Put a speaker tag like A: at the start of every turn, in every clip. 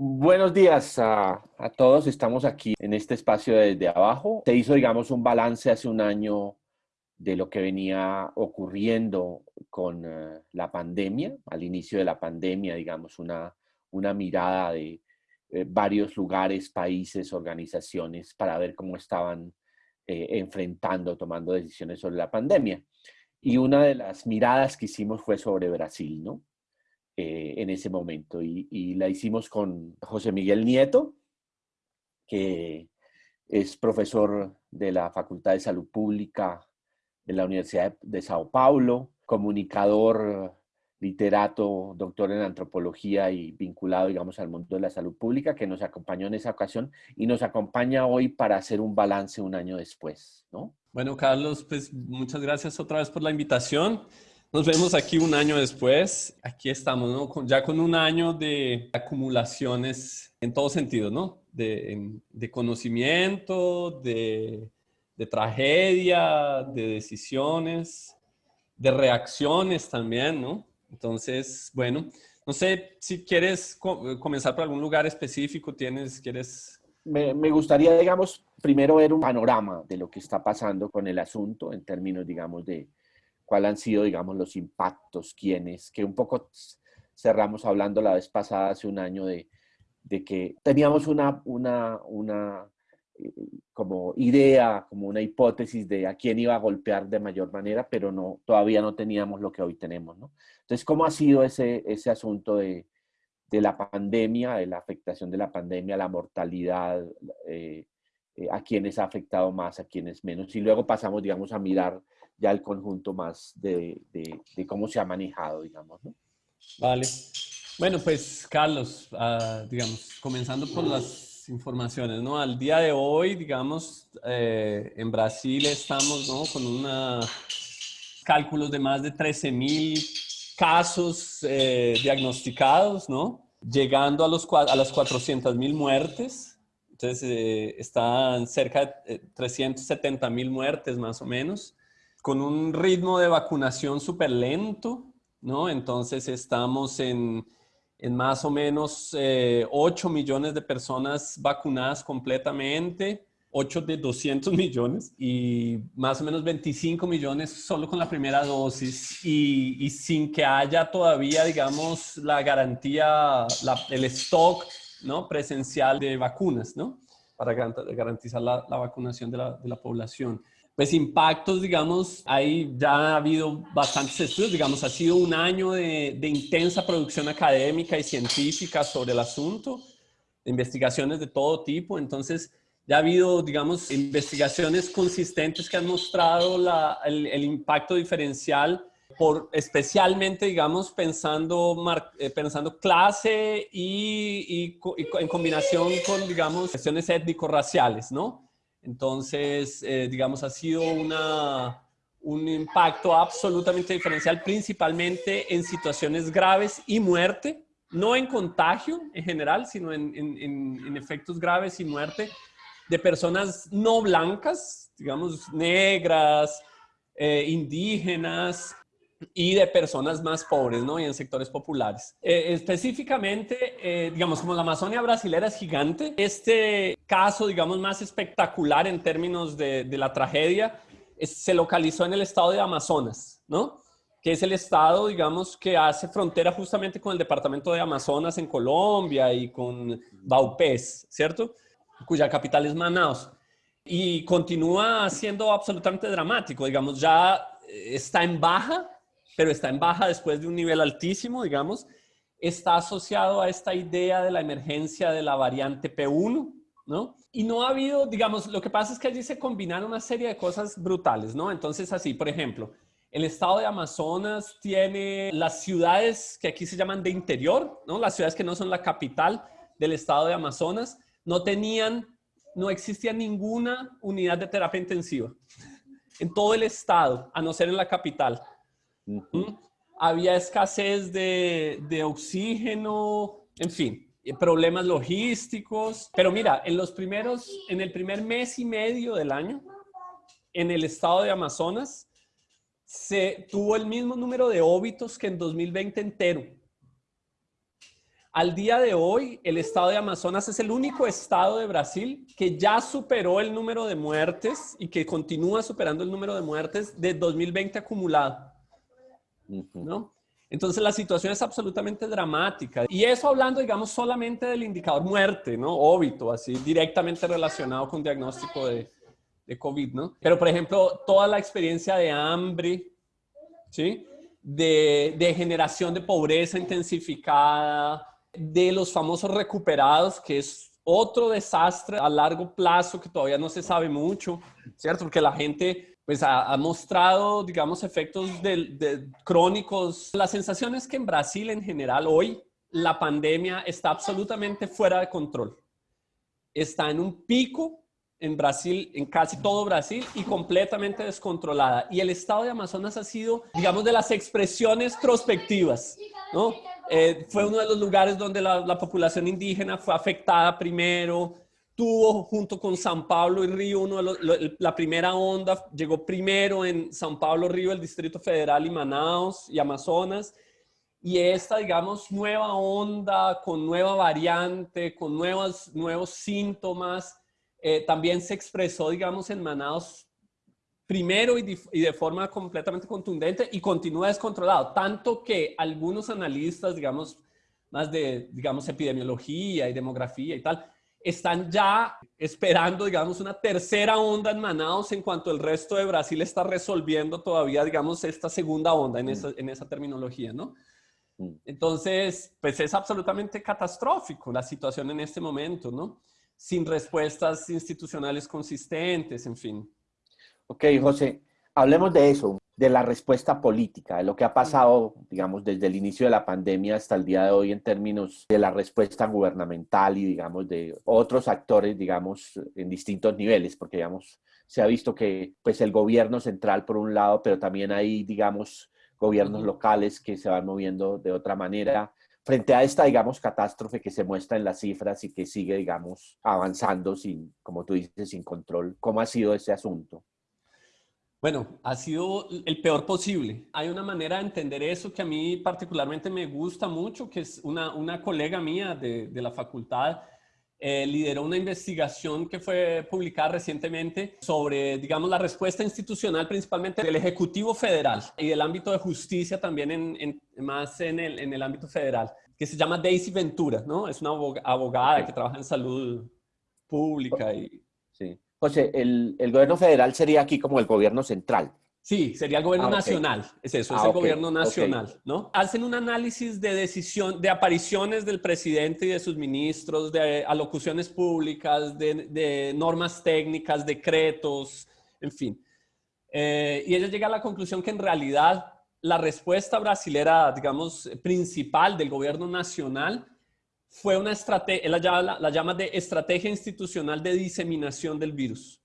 A: Buenos días a, todos. Estamos aquí en este espacio desde abajo. Se hizo, digamos, un balance hace un año de lo que venía ocurriendo con eh, la pandemia, al inicio de la pandemia, digamos, una, una mirada de eh, varios lugares, países, organizaciones para ver cómo estaban eh, enfrentando, tomando decisiones sobre la pandemia. Y una de las miradas que hicimos fue sobre Brasil, ¿no? en ese momento. Y, la hicimos con José Miguel Nieto, que es profesor de la Facultad de Salud Pública de la Universidad de Sao Paulo, comunicador, literato, doctor en antropología y vinculado, digamos, al mundo de la salud pública, que nos acompañó en esa ocasión y nos acompaña hoy para hacer un balance un año después, ¿no?
B: Bueno, Carlos, pues muchas gracias otra vez por la invitación. Nos vemos aquí un año después. Aquí estamos, ¿no? ya con un año de acumulaciones en todo sentido, ¿no? De, de conocimiento, de de tragedia, de decisiones, de reacciones también, ¿no? Entonces, bueno, no sé si quieres comenzar por algún lugar específico, tienes, quieres...
A: Me, me, gustaría, digamos, primero ver un panorama de lo que está pasando con el asunto en términos, digamos, de cuáles han sido, digamos, los impactos, quiénes, que un poco cerramos hablando la vez pasada, hace un año, de, de que teníamos una, una, una como idea, como una hipótesis de a quién iba a golpear de mayor manera, pero no, todavía no teníamos lo que hoy tenemos, ¿no? Entonces, ¿cómo ha sido ese, ese asunto de, de la pandemia, de la afectación de la pandemia, la mortalidad, eh, eh, a quienes ha afectado más, a quienes menos? Y luego pasamos, digamos, a mirar ya el conjunto más de, de, de cómo se ha manejado, digamos, ¿no?
B: Vale. Bueno, pues, Carlos, uh, digamos, comenzando por las informaciones, ¿no? Al día de hoy, digamos, eh, en Brasil estamos, ¿no? Con unos cálculos de más de 13 mil casos eh, diagnosticados, ¿no? Llegando a, los, a las 400 mil muertes. Entonces, eh, están cerca de 370 mil muertes más o menos, con un ritmo de vacunación súper lento, ¿no? Entonces, estamos en en más o menos 8 eh, millones de personas vacunadas completamente, 8 de 200 millones y más o menos 25 millones solo con la primera dosis y, sin que haya todavía, digamos, la garantía, el stock ¿no? presencial de vacunas, ¿no? Para garantizar la, vacunación de la, de la población pues impactos, digamos, ahí ya ha habido bastantes estudios, digamos, ha sido un año de, intensa producción académica y científica sobre el asunto, investigaciones de todo tipo, entonces ya ha habido, digamos, investigaciones consistentes que han mostrado el, impacto diferencial por especialmente, digamos, pensando, eh, pensando clase y, y, en combinación con, digamos, cuestiones étnico-raciales, ¿no? Entonces, eh, digamos, ha sido una, un impacto absolutamente diferencial, principalmente en situaciones graves y muerte, no en contagio en general, sino en, en, efectos graves y muerte de personas no blancas, digamos, negras, eh, indígenas, y de personas más pobres, ¿no? Y en sectores populares. Eh, específicamente, digamos, como la Amazonia brasilera es gigante, este caso, digamos, más espectacular en términos de, la tragedia se localizó en el estado de Amazonas, ¿no? Que es el estado, digamos, que hace frontera justamente con el departamento de Amazonas en Colombia y con Baupés, ¿cierto? Cuya capital es Manaus. Y continúa siendo absolutamente dramático, digamos, ya está en baja pero está en baja después de un nivel altísimo, digamos, está asociado a esta idea de la emergencia de la variante P1, ¿no? Y no ha habido, digamos, lo que pasa es que allí se combinan una serie de cosas brutales, ¿no? Entonces, así, por ejemplo, el estado de Amazonas tiene las ciudades que aquí se llaman de interior, ¿no? Las ciudades que no son la capital del estado de Amazonas, no tenían, no existía ninguna unidad de terapia intensiva en todo el estado, a no ser en la capital. había escasez de, de oxígeno, en fin, problemas logísticos. Pero mira, en los primeros, en el primer mes y medio del año, en el estado de Amazonas, se tuvo el mismo número de óbitos que en 2020 entero. Al día de hoy, el estado de Amazonas es el único estado de Brasil que ya superó el número de muertes y que continúa superando el número de muertes de 2020 acumulado. ¿no? Entonces la situación es absolutamente dramática. Y eso hablando, digamos, solamente del indicador muerte, ¿no? Óbito, así directamente relacionado con diagnóstico de, de COVID, ¿no? Pero, por ejemplo, toda la experiencia de hambre, ¿sí? De, de generación de pobreza intensificada, de los famosos recuperados, que es otro desastre a largo plazo que todavía no se sabe mucho, ¿cierto? Porque la gente pues ha, mostrado, digamos, efectos de, crónicos. La sensación es que en Brasil en general hoy la pandemia está absolutamente fuera de control. Está en un pico en Brasil, en casi todo Brasil y completamente descontrolada. Y el estado de Amazonas ha sido, digamos, de las expresiones prospectivas, ¿no? Eh, fue uno de los lugares donde la, la población indígena fue afectada primero, tuvo junto con San Pablo y Río uno la primera onda, llegó primero en San Pablo, Río, el Distrito Federal y Manaus y Amazonas. Y esta, digamos, nueva onda con nueva variante, con nuevos, nuevos síntomas, eh, también se expresó, digamos, en Manaus primero y de, y de, forma completamente contundente y continúa descontrolado. Tanto que algunos analistas, digamos, más de, digamos, epidemiología y demografía y tal, están ya esperando, digamos, una tercera onda en Manaus en cuanto el resto de Brasil está resolviendo todavía, digamos, esta segunda onda en mm. esa, en esa terminología, ¿no? Mm. Entonces, pues es absolutamente catastrófico la situación en este momento, ¿no? Sin respuestas institucionales consistentes, en fin.
A: Ok, José, hablemos de eso de la respuesta política, de lo que ha pasado, digamos, desde el inicio de la pandemia hasta el día de hoy en términos de la respuesta gubernamental y, digamos, de otros actores, digamos, en distintos niveles, porque, digamos, se ha visto que, pues, el gobierno central por un lado, pero también hay, digamos, gobiernos locales que se van moviendo de otra manera frente a esta, digamos, catástrofe que se muestra en las cifras y que sigue, digamos, avanzando sin, como tú dices, sin control. ¿Cómo ha sido ese asunto?
B: Bueno, ha sido el peor posible. Hay una manera de entender eso que a mí particularmente me gusta mucho, que es una, una colega mía de, de la facultad, eh, lideró una investigación que fue publicada recientemente sobre, digamos, la respuesta institucional principalmente del Ejecutivo Federal y del ámbito de justicia también en, en, más en el, en el ámbito federal, que se llama Daisy Ventura, ¿no? Es una abogada que trabaja en salud pública y...
A: José, el, el, gobierno federal sería aquí como el gobierno central.
B: Sí, sería el gobierno ah, nacional, es eso, es ah, el gobierno nacional, ¿no? Hacen un análisis de decisión, de apariciones del presidente y de sus ministros, de alocuciones públicas, de, de normas técnicas, decretos, en fin. Eh, y ella llega a la conclusión que en realidad la respuesta brasilera, digamos, principal del gobierno nacional fue una estrategia, la la llama de estrategia institucional de diseminación del virus.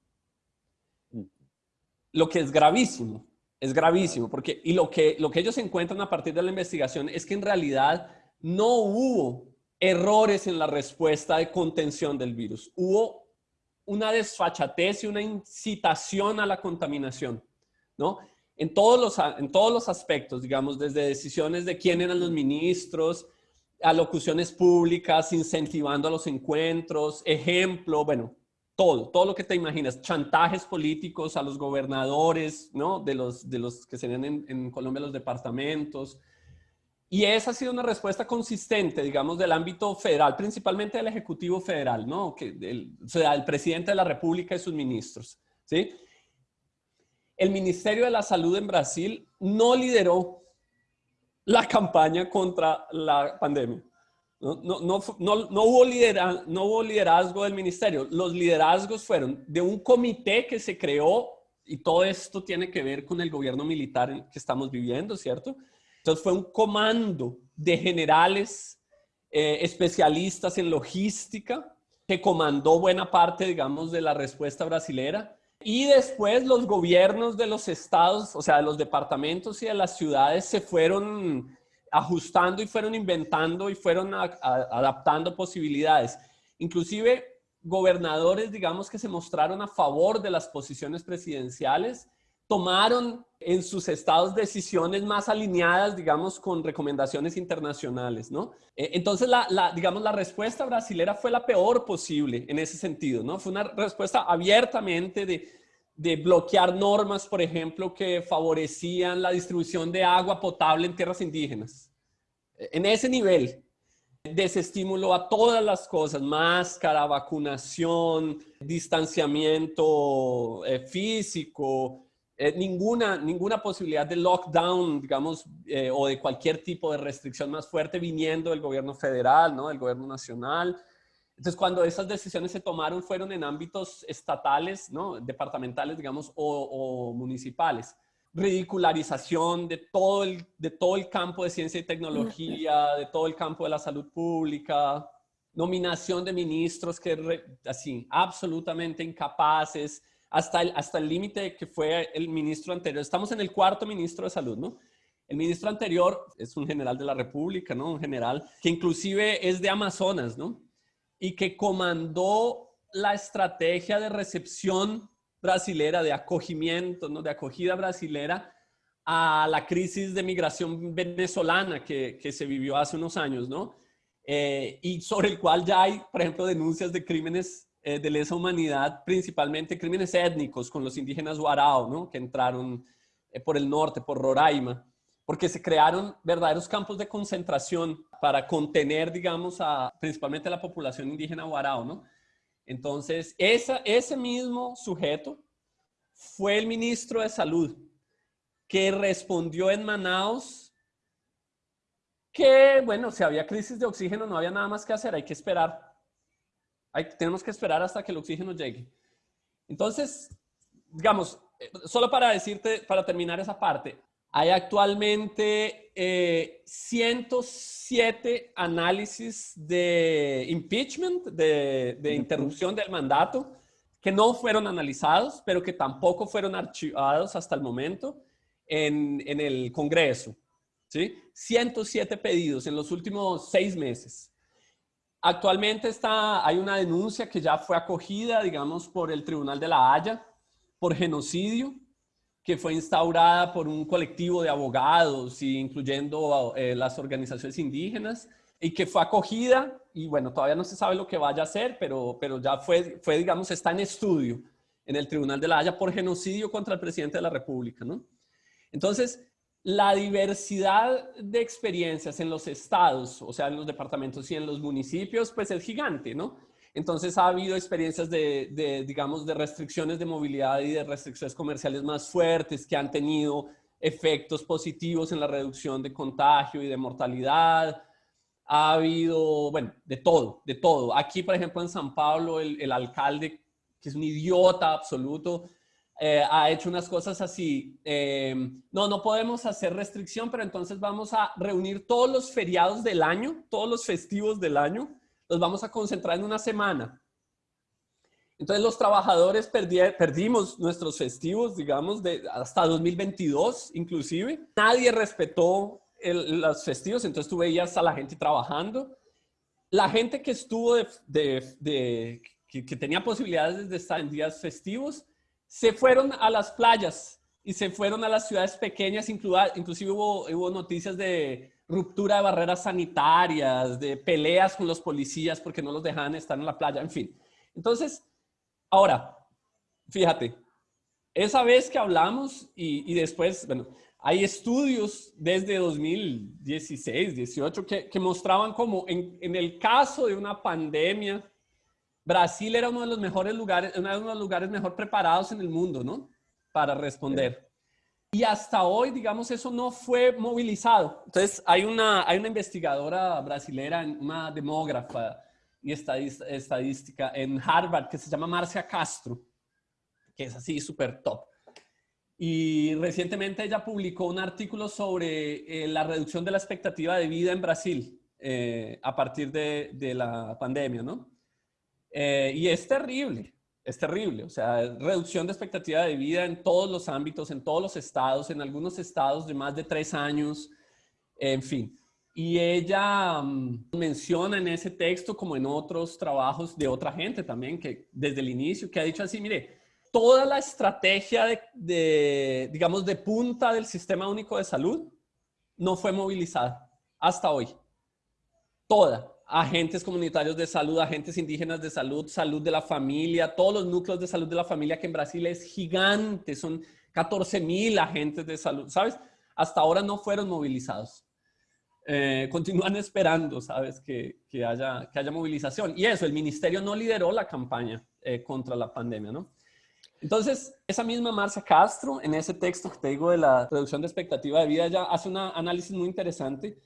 B: Lo que es gravísimo, es gravísimo, porque, y lo que, lo que ellos encuentran a partir de la investigación es que en realidad no hubo errores en la respuesta de contención del virus. Hubo una desfachatez y una incitación a la contaminación, ¿no? En todos los, en todos los aspectos, digamos, desde decisiones de quién eran los ministros, alocuciones públicas, incentivando a los encuentros, ejemplo, bueno, todo, todo lo que te imaginas, chantajes políticos a los gobernadores, ¿no? De los, de los que serían en, en Colombia los departamentos. Y esa ha sido una respuesta consistente, digamos, del ámbito federal, principalmente del Ejecutivo Federal, ¿no? Que o sea, el presidente de la República y sus ministros, ¿sí? El Ministerio de la Salud en Brasil no lideró la campaña contra la pandemia. No, no, no, no, hubo liderazgo, no hubo liderazgo del ministerio. Los liderazgos fueron de un comité que se creó y todo esto tiene que ver con el gobierno militar que estamos viviendo, ¿cierto? Entonces fue un comando de generales eh, especialistas en logística que comandó buena parte, digamos, de la respuesta brasilera Y después los gobiernos de los estados, o sea, de los departamentos y de las ciudades se fueron ajustando y fueron inventando y fueron adaptando posibilidades. Inclusive gobernadores, digamos, que se mostraron a favor de las posiciones presidenciales, tomaron en sus estados decisiones más alineadas, digamos, con recomendaciones internacionales, ¿no? Eh, entonces, la, digamos, la respuesta brasilera fue la peor posible en ese sentido, ¿no? Fue una respuesta abiertamente de, de bloquear normas, por ejemplo, que favorecían la distribución de agua potable en tierras indígenas. En ese nivel, desestímulo a todas las cosas, máscara, vacunación, distanciamiento eh, físico, eh, ninguna, ninguna posibilidad de lockdown, digamos, eh, o de cualquier tipo de restricción más fuerte viniendo del gobierno federal, ¿no? del gobierno nacional. Entonces, cuando esas decisiones se tomaron fueron en ámbitos estatales, ¿no? departamentales, digamos, o, o municipales ridicularización de todo, el, de todo el campo de ciencia y tecnología, de todo el campo de la salud pública, nominación de ministros que, así, absolutamente incapaces, hasta el hasta el límite que fue el ministro anterior. Estamos en el cuarto ministro de salud, ¿no? El ministro anterior es un general de la República, ¿no? Un general que inclusive es de Amazonas, ¿no? Y que comandó la estrategia de recepción brasilera, de acogimiento, ¿no? de acogida brasilera a la crisis de migración venezolana que, que se vivió hace unos años, ¿no? Eh, y sobre el cual ya hay, por ejemplo, denuncias de crímenes eh, de lesa humanidad, principalmente crímenes étnicos con los indígenas Guarao, ¿no? Que entraron eh, por el norte, por Roraima, porque se crearon verdaderos campos de concentración para contener, digamos, a, principalmente a la población indígena Guarao, ¿no? Entonces, ese mismo sujeto fue el ministro de Salud que respondió en Manaus que, bueno, si había crisis de oxígeno no había nada más que hacer, hay que esperar. Hay, tenemos que esperar hasta que el oxígeno llegue. Entonces, digamos, eh, solo para decirte, para terminar esa parte, hay actualmente 107 eh, análisis de impeachment, de, interrupción del mandato, que no fueron analizados, pero que tampoco fueron archivados hasta el momento en, el Congreso. ¿sí? 107 pedidos en los últimos seis meses. Actualmente está, hay una denuncia que ya fue acogida, digamos, por el Tribunal de la Haya por genocidio que fue instaurada por un colectivo de abogados, incluyendo eh, las organizaciones indígenas, y que fue acogida, y bueno, todavía no se sabe lo que vaya a hacer, pero, pero ya fue, fue, digamos, está en estudio en el Tribunal de la Haya por genocidio contra el presidente de la República, ¿no? Entonces, la diversidad de experiencias en los estados, o sea, en los departamentos y en los municipios, pues es gigante, ¿no? Entonces ha habido experiencias de, digamos, de restricciones de movilidad y de restricciones comerciales más fuertes que han tenido efectos positivos en la reducción de contagio y de mortalidad. Ha habido, bueno, de todo, de todo. Aquí, por ejemplo, en San Pablo, el, alcalde, que es un idiota absoluto, eh, ha hecho unas cosas así. Eh, no, no podemos hacer restricción, pero entonces vamos a reunir todos los feriados del año, todos los festivos del año, los vamos a concentrar en una semana. Entonces los trabajadores perdimos nuestros festivos, digamos, de, hasta 2022 inclusive. Nadie respetó los festivos, entonces tú veías a la gente trabajando. La gente que estuvo de, que, tenía posibilidades de estar en días festivos, se fueron a las playas y se fueron a las ciudades pequeñas, inclusive hubo, hubo noticias de ruptura de barreras sanitarias, de peleas con los policías porque no los dejaban estar en la playa, en fin. Entonces, ahora, fíjate, esa vez que hablamos y, después, bueno, hay estudios desde 2016, 18 que, que mostraban como en, en, el caso de una pandemia, Brasil era uno de los mejores lugares, uno de los lugares mejor preparados en el mundo, ¿no? Para responder. Y hasta hoy, digamos, eso no fue movilizado. Entonces, hay una, hay una investigadora brasilera, una demógrafa y estadística en Harvard que se llama Marcia Castro, que es así súper top. Y recientemente ella publicó un artículo sobre eh, la reducción de la expectativa de vida en Brasil eh, a partir de, de, la pandemia, ¿no? Eh, y es terrible. es terrible. O sea, reducción de expectativa de vida en todos los ámbitos, en todos los estados, en algunos estados de más de tres años, en fin. Y ella mm, menciona en ese texto, como en otros trabajos de otra gente también, que desde el inicio, que ha dicho así, mire, toda la estrategia de, de, digamos, de punta del Sistema Único de Salud no fue movilizada hasta hoy. Toda. Agentes comunitarios de salud, agentes indígenas de salud, salud de la familia, todos los núcleos de salud de la familia que en Brasil es gigante, son 14 mil agentes de salud, ¿sabes? Hasta ahora no fueron movilizados. Eh, continúan esperando, ¿sabes? Que, que, haya, que haya movilización. Y eso, el ministerio no lideró la campaña eh, contra la pandemia, ¿no? Entonces, esa misma Marcia Castro, en ese texto que te digo de la reducción de expectativa de vida, ella hace un análisis muy interesante.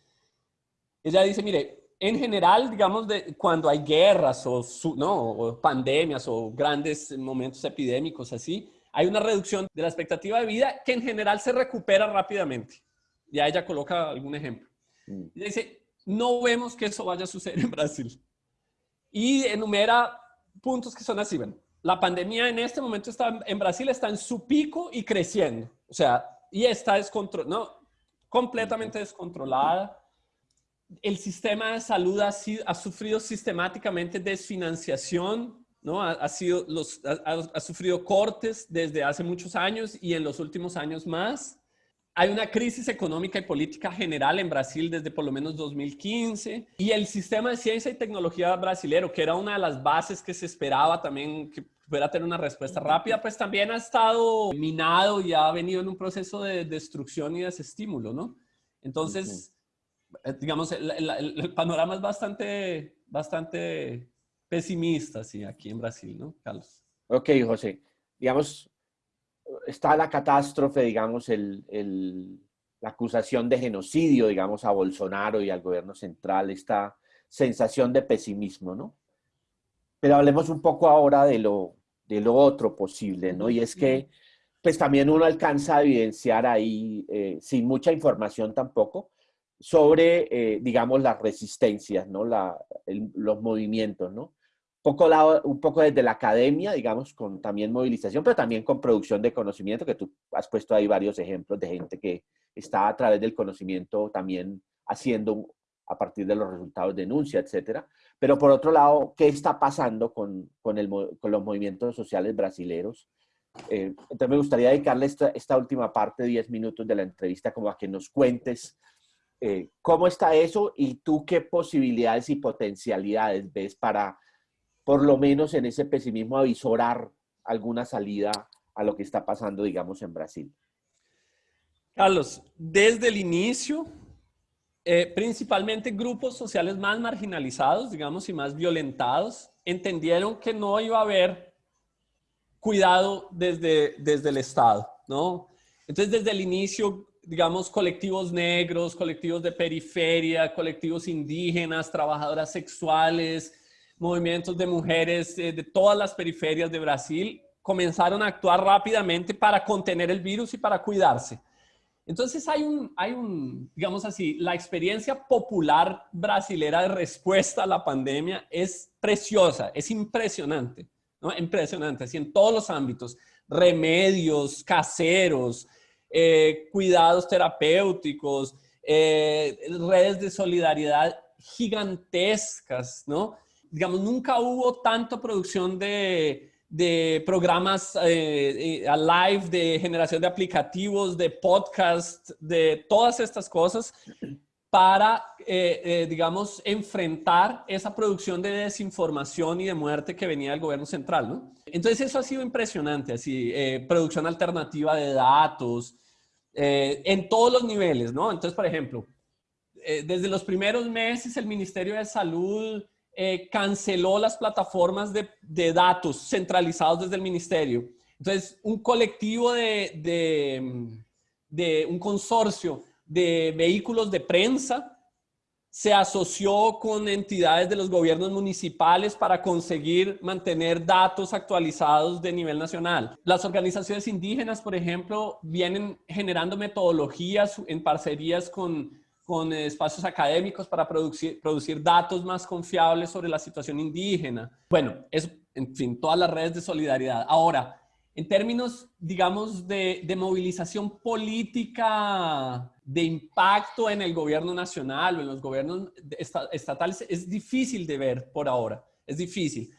B: Ella dice, mire, en general, digamos, de, cuando hay guerras o, no, o pandemias o grandes momentos epidémicos así, hay una reducción de la expectativa de vida que en general se recupera rápidamente. Ya ella coloca algún ejemplo. Mm. Y dice, no vemos que eso vaya a suceder en Brasil. Y enumera puntos que son así. Bueno, la pandemia en este momento está, en Brasil está en su pico y creciendo. O sea, y está descontrolada, no, completamente descontrolada. El sistema de salud ha, sufrido sistemáticamente desfinanciación, ¿no? Ha, sufrido cortes desde hace muchos años y en los últimos años más. Hay una crisis económica y política general en Brasil desde por lo menos 2015 y el sistema de ciencia y tecnología brasilero, que era una de las bases que se esperaba también que pudiera tener una respuesta rápida, pues también ha estado minado y ha venido en un proceso de destrucción y desestímulo, ¿no? Entonces, digamos, el, panorama es bastante, bastante pesimista, sí, aquí en Brasil, ¿no, Carlos?
A: Ok, José. Digamos, está la catástrofe, digamos, el, la acusación de genocidio, digamos, a Bolsonaro y al gobierno central, esta sensación de pesimismo, ¿no? Pero hablemos un poco ahora de lo, de lo otro posible, ¿no? Y es que, pues también uno alcanza a evidenciar ahí, eh, sin mucha información tampoco, sobre, eh, digamos, las resistencias, ¿no? La, los movimientos, ¿no? un poco desde la academia, digamos, con también movilización, pero también con producción de conocimiento, que tú has puesto ahí varios ejemplos de gente que está a través del conocimiento también haciendo a partir de los resultados de denuncia, etcétera. Pero por otro lado, ¿qué está pasando con, con, el, los movimientos sociales brasileños? Eh, entonces me gustaría dedicarle esta, esta última parte, 10 minutos de la entrevista, como a que nos cuentes eh, cómo está eso y tú qué posibilidades y potencialidades ves para por lo menos en ese pesimismo avisorar alguna salida a lo que está pasando, digamos, en Brasil?
B: Carlos, desde el inicio, eh, principalmente grupos sociales más marginalizados, digamos, y más violentados, entendieron que no iba a haber cuidado desde, desde el Estado, ¿no? Entonces, desde el inicio, digamos, colectivos negros, colectivos de periferia, colectivos indígenas, trabajadoras sexuales, movimientos de mujeres eh, de todas las periferias de Brasil comenzaron a actuar rápidamente para contener el virus y para cuidarse. Entonces hay un, hay un, digamos así, la experiencia popular brasilera de respuesta a la pandemia es preciosa, es impresionante, ¿no? Impresionante, así en todos los ámbitos, remedios caseros, eh, cuidados terapéuticos, eh, redes de solidaridad gigantescas, ¿no? digamos, nunca hubo tanta producción de, programas eh, live, de generación de aplicativos, de podcast, de todas estas cosas para, eh, digamos, enfrentar esa producción de desinformación y de muerte que venía del gobierno central, ¿no? Entonces eso ha sido impresionante, así, producción alternativa de datos, en todos los niveles, ¿no? Entonces, por ejemplo, desde los primeros meses el Ministerio de Salud eh, canceló las plataformas de, datos centralizados desde el ministerio. Entonces, un colectivo de, de, un consorcio de vehículos de prensa se asoció con entidades de los gobiernos municipales para conseguir mantener datos actualizados de nivel nacional. Las organizaciones indígenas, por ejemplo, vienen generando metodologías en parcerías con con espacios académicos para producir, producir datos más confiables sobre la situación indígena. Bueno, es, en fin, todas las redes de solidaridad. Ahora, en términos, digamos, de, de, movilización política, de impacto en el gobierno nacional o en los gobiernos estatales, es difícil de ver por ahora, es difícil.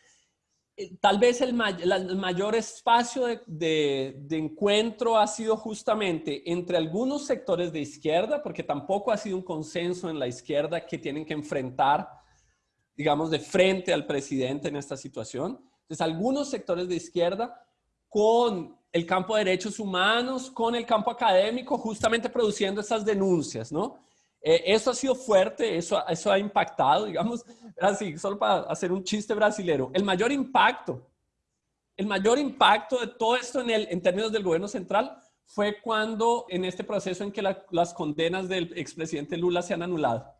B: Eh, tal vez el, mayor espacio de, encuentro ha sido justamente entre algunos sectores de izquierda, porque tampoco ha sido un consenso en la izquierda que tienen que enfrentar, digamos, de frente al presidente en esta situación. Entonces, algunos sectores de izquierda con el campo de derechos humanos, con el campo académico, justamente produciendo esas denuncias, ¿no? Eh, eso ha sido fuerte, eso, eso ha impactado, digamos, así, solo para hacer un chiste brasilero. El mayor impacto, el mayor impacto de todo esto en, el, en términos del gobierno central fue cuando en este proceso en que las condenas del expresidente Lula se han anulado.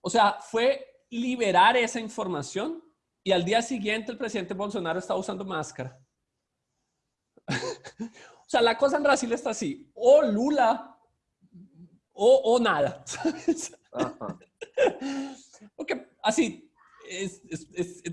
B: O sea, fue liberar esa información y al día siguiente el presidente Bolsonaro estaba usando máscara. O sea, la cosa en Brasil está así. O Lula o, nada. Porque así,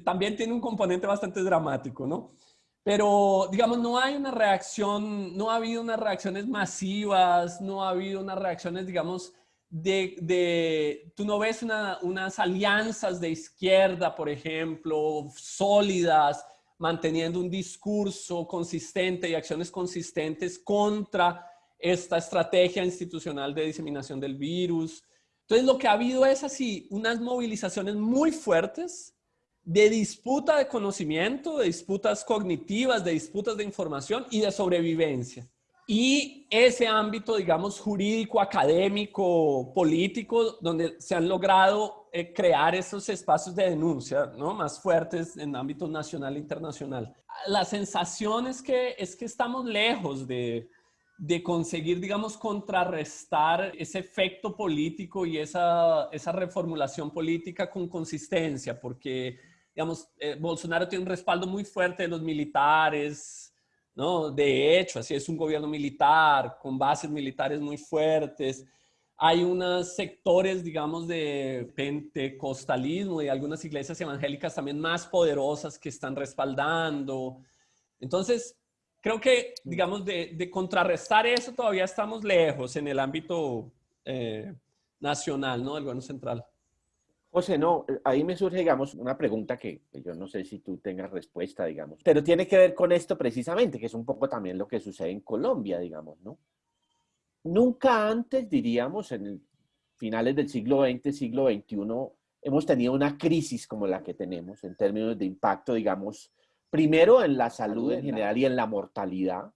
B: también tiene un componente bastante dramático, ¿no? Pero, digamos, no hay una reacción, no ha habido unas reacciones masivas, no ha habido unas reacciones, digamos, de, de tú no ves unas alianzas de izquierda, por ejemplo, sólidas, manteniendo un discurso consistente y acciones consistentes contra esta estrategia institucional de diseminación del virus. Entonces, lo que ha habido es así, unas movilizaciones muy fuertes de disputa de conocimiento, de disputas cognitivas, de disputas de información y de sobrevivencia. Y ese ámbito, digamos, jurídico, académico, político, donde se han logrado eh, crear esos espacios de denuncia ¿no? más fuertes en ámbito nacional e internacional. La sensación es que, es que estamos lejos de, de conseguir, digamos, contrarrestar ese efecto político y esa, esa reformulación política con consistencia, porque, digamos, eh, Bolsonaro tiene un respaldo muy fuerte de los militares, ¿no? De hecho, así es un gobierno militar, con bases militares muy fuertes. Hay unos sectores, digamos, de pentecostalismo y algunas iglesias evangélicas también más poderosas que están respaldando. Entonces, creo que, digamos, de, contrarrestar eso todavía estamos lejos en el ámbito eh, nacional, ¿no? Del gobierno central.
A: José, no, ahí me surge, digamos, una pregunta que yo no sé si tú tengas respuesta, digamos, pero tiene que ver con esto precisamente, que es un poco también lo que sucede en Colombia, digamos, ¿no? Nunca antes, diríamos, en finales del siglo XX, siglo XXI, hemos tenido una crisis como la que tenemos en términos de impacto, digamos, primero en la salud en general y en la mortalidad,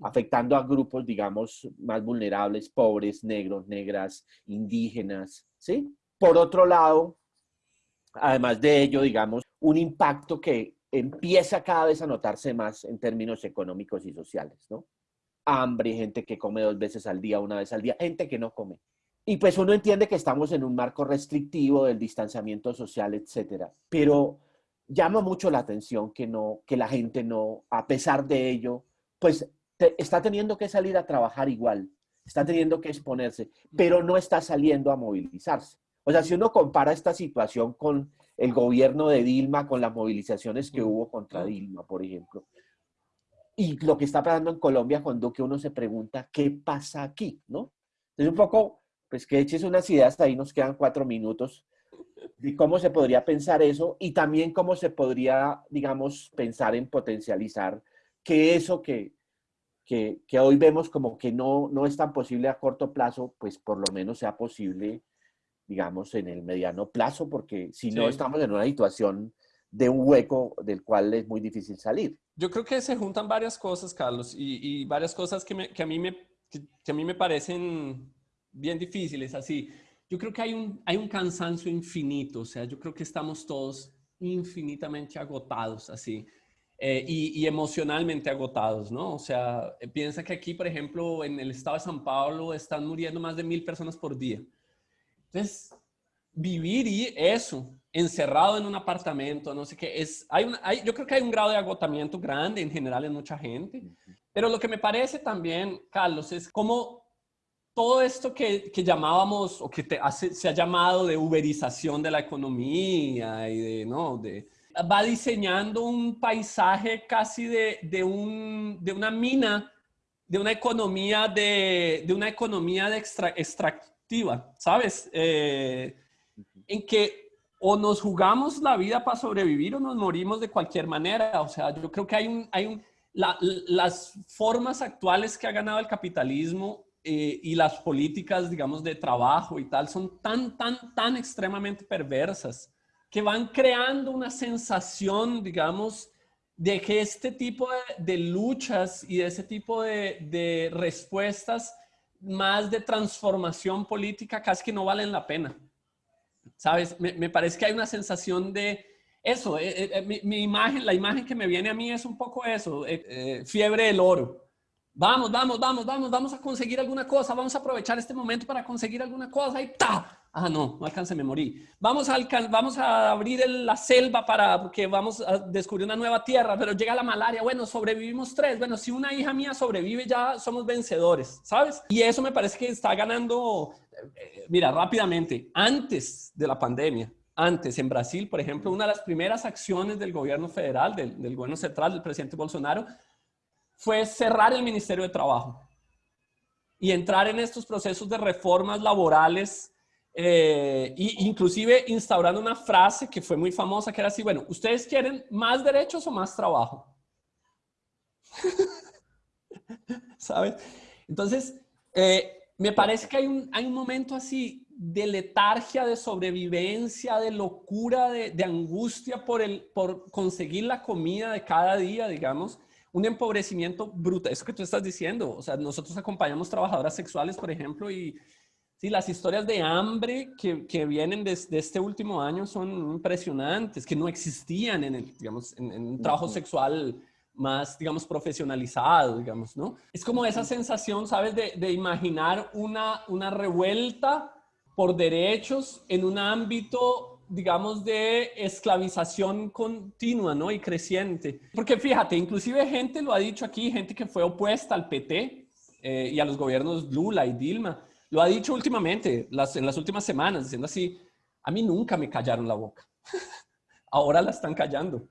A: afectando a grupos, digamos, más vulnerables, pobres, negros, negras, indígenas, ¿sí? Por otro lado, además de ello, digamos, un impacto que empieza cada vez a notarse más en términos económicos y sociales, ¿no? Hambre, gente que come dos veces al día, una vez al día, gente que no come. Y pues uno entiende que estamos en un marco restrictivo del distanciamiento social, etcétera. Pero llama mucho la atención que, no, que la gente no, a pesar de ello, pues está teniendo que salir a trabajar igual, está teniendo que exponerse, pero no está saliendo a movilizarse. O sea, si uno compara esta situación con el gobierno de Dilma, con las movilizaciones que hubo contra Dilma, por ejemplo, y lo que está pasando en Colombia cuando que uno se pregunta, ¿qué pasa aquí? ¿No? Es un poco, pues que eches unas ideas, ahí nos quedan cuatro minutos, de cómo se podría pensar eso y también cómo se podría, digamos, pensar en potencializar que eso que, que, que, hoy vemos como que no, no es tan posible a corto plazo, pues por lo menos sea posible, digamos, en el mediano plazo, porque si no estamos en una situación de un hueco del cual es muy difícil salir.
B: Yo creo que se juntan varias cosas, Carlos, y, y varias cosas que, me, que a mí me, que a mí me parecen bien difíciles, así yo creo que hay un, hay un cansancio infinito, o sea, yo creo que estamos todos infinitamente agotados así. Eh, y, emocionalmente agotados, ¿no? O sea, piensa que aquí, por ejemplo, en el estado de San Paulo están muriendo más de mil personas por día. Entonces, vivir y eso, encerrado en un apartamento, no sé qué, es, hay, hay yo creo que hay un grado de agotamiento grande en general en mucha gente, pero lo que me parece también, Carlos, es como todo esto que, llamábamos o que se ha llamado de uberización de la economía y de, ¿no? De, va diseñando un paisaje casi de, de, un, de una mina, de una economía de, de una economía de ¿sabes? Eh, en que o nos jugamos la vida para sobrevivir o nos morimos de cualquier manera. O sea, yo creo que hay un, hay un las formas actuales que ha ganado el capitalismo eh, y las políticas, digamos, de trabajo y tal, son tan, tan, tan extremadamente perversas que van creando una sensación, digamos, de que este tipo de, luchas y de ese tipo de, respuestas más de transformación política casi que no valen la pena. ¿Sabes? Me, parece que hay una sensación de eso. Eh, eh, mi, imagen, la imagen que me viene a mí es un poco eso, eh, fiebre del oro. Vamos, vamos, vamos, vamos, vamos a conseguir alguna cosa, vamos a aprovechar este momento para conseguir alguna cosa y ¡ta! Ah, no, no alcancé, me morí. Vamos a, vamos a abrir la selva para, porque vamos a descubrir una nueva tierra, pero llega la malaria. Bueno, sobrevivimos tres. Bueno, si una hija mía sobrevive, ya somos vencedores, ¿sabes? Y eso me parece que está ganando, eh, mira, rápidamente, antes de la pandemia, antes en Brasil, por ejemplo, una de las primeras acciones del gobierno federal, del gobierno central, del presidente Bolsonaro, fue cerrar el Ministerio de Trabajo y entrar en estos procesos de reformas laborales eh, inclusive instaurando una frase que fue muy famosa, que era así, bueno, ¿ustedes quieren más derechos o más trabajo? ¿Sabes? Entonces, eh, me parece que hay un, hay un momento así de letargia, de sobrevivencia, de locura, de, de, angustia por, el, por conseguir la comida de cada día, digamos, un empobrecimiento brutal. Eso que tú estás diciendo, o sea, nosotros acompañamos trabajadoras sexuales, por ejemplo, y Sí, las historias de hambre que, que vienen desde este último año son impresionantes, que no existían en, el, digamos, en, un trabajo sexual más, digamos, profesionalizado, digamos, ¿no? Es como esa sensación, ¿sabes? De, de, imaginar una, una revuelta por derechos en un ámbito, digamos, de esclavización continua, ¿no? Y creciente. Porque fíjate, inclusive gente lo ha dicho aquí, gente que fue opuesta al PT eh, y a los gobiernos Lula y Dilma, lo ha dicho últimamente, las, en las últimas semanas, diciendo así, a mí nunca me callaron la boca. Ahora la están callando.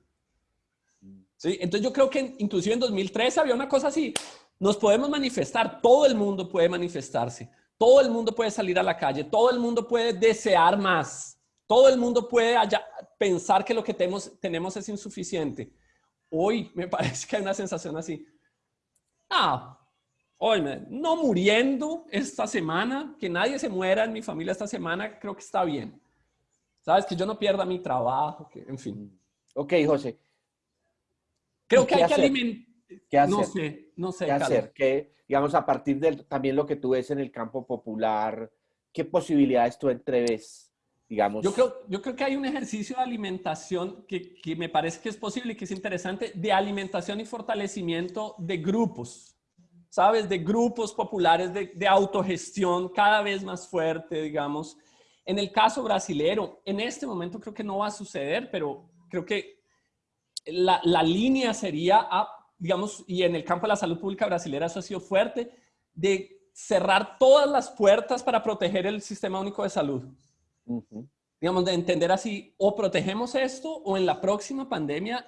B: ¿Sí? Entonces yo creo que inclusive en 2013 había una cosa así, nos podemos manifestar, todo el mundo puede manifestarse, todo el mundo puede salir a la calle, todo el mundo puede desear más, todo el mundo puede pensar que lo que tenemos, tenemos es insuficiente. Hoy me parece que hay una sensación así. Ah, Oye, no muriendo esta semana, que nadie se muera en mi familia esta semana, creo que está bien. Sabes, que yo no pierda mi trabajo, que, en fin.
A: Ok, José.
B: Creo que hay que alimentar.
A: ¿Qué hacer?
B: No sé, no sé.
A: ¿Qué hacer? Que, digamos, a partir de también lo que tú ves en el campo popular, ¿qué posibilidades tú entreves? Digamos.
B: Yo creo, yo creo que hay un ejercicio de alimentación que, que me parece que es posible y que es interesante, de alimentación y fortalecimiento de grupos. ¿Sabes? De grupos populares de, autogestión cada vez más fuerte, digamos. En el caso brasilero, en este momento creo que no va a suceder, pero creo que la, línea sería, digamos, y en el campo de la salud pública brasilera eso ha sido fuerte, de cerrar todas las puertas para proteger el sistema único de salud. Digamos, de entender así, o protegemos esto, o en la próxima pandemia,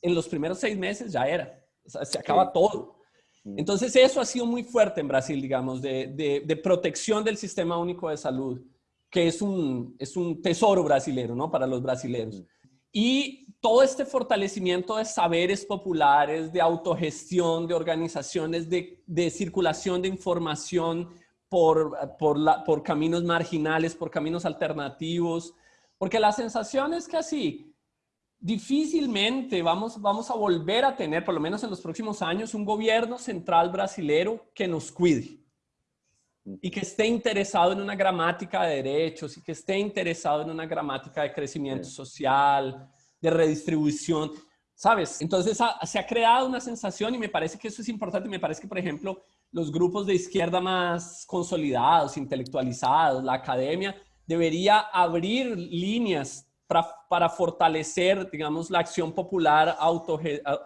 B: en los primeros seis meses ya era. se acaba todo. Entonces eso ha sido muy fuerte en Brasil, digamos, de, de, protección del sistema único de salud, que es un, es un tesoro brasilero, ¿no? Para los brasileños. Y todo este fortalecimiento de saberes populares, de autogestión, de organizaciones, de, de circulación de información por, por, la, por caminos marginales, por caminos alternativos, porque la sensación es que así, difícilmente vamos, vamos a volver a tener, por lo menos en los próximos años, un gobierno central brasilero que nos cuide y que esté interesado en una gramática de derechos y que esté interesado en una gramática de crecimiento social, de redistribución, ¿sabes? Entonces se ha creado una sensación y me parece que eso es importante. Me parece que, por ejemplo, los grupos de izquierda más consolidados, intelectualizados, la academia, debería abrir líneas para, fortalecer, digamos, la acción popular, auto,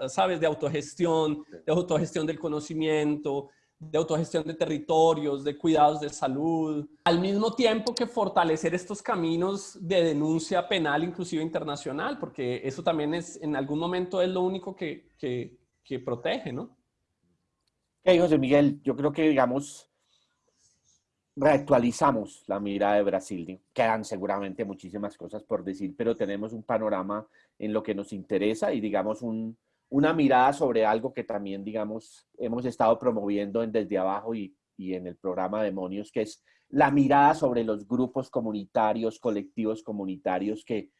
B: ¿sabes? De autogestión, de autogestión del conocimiento, de autogestión de territorios, de cuidados de salud, al mismo tiempo que fortalecer estos caminos de denuncia penal, inclusive internacional, porque eso también es, en algún momento es lo único que, que, que protege, ¿no?
A: Ok, José Miguel, yo creo que, digamos, reactualizamos la mirada de Brasil. Quedan seguramente muchísimas cosas por decir, pero tenemos un panorama en lo que nos interesa y, digamos, un, una mirada sobre algo que también, digamos, hemos estado promoviendo en Desde Abajo y, y en el programa Demonios, que es la mirada sobre los grupos comunitarios, colectivos comunitarios que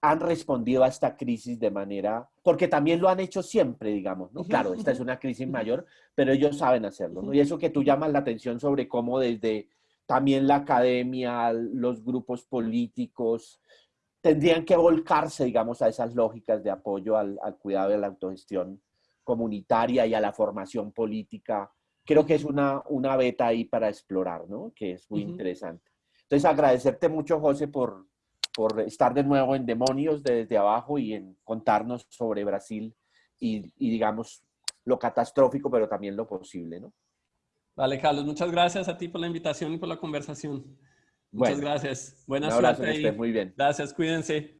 A: han respondido a esta crisis de manera, porque también lo han hecho siempre, digamos, ¿no? Claro, esta es una crisis mayor, pero ellos saben hacerlo, ¿no? Y eso que tú llamas la atención sobre cómo desde también la academia, los grupos políticos, tendrían que volcarse, digamos, a esas lógicas de apoyo al, cuidado de la autogestión comunitaria y a la formación política. Creo que es una, una beta ahí para explorar, ¿no? Que es muy interesante. Entonces, agradecerte mucho, José, por, por estar de nuevo en Demonios desde abajo y en contarnos sobre Brasil y, y, digamos, lo catastrófico, pero también lo posible, ¿no?
B: Vale, Carlos, muchas gracias a ti por la invitación y por la conversación. Muchas gracias. Buenas
A: un abrazo, muy bien.
B: Gracias, cuídense.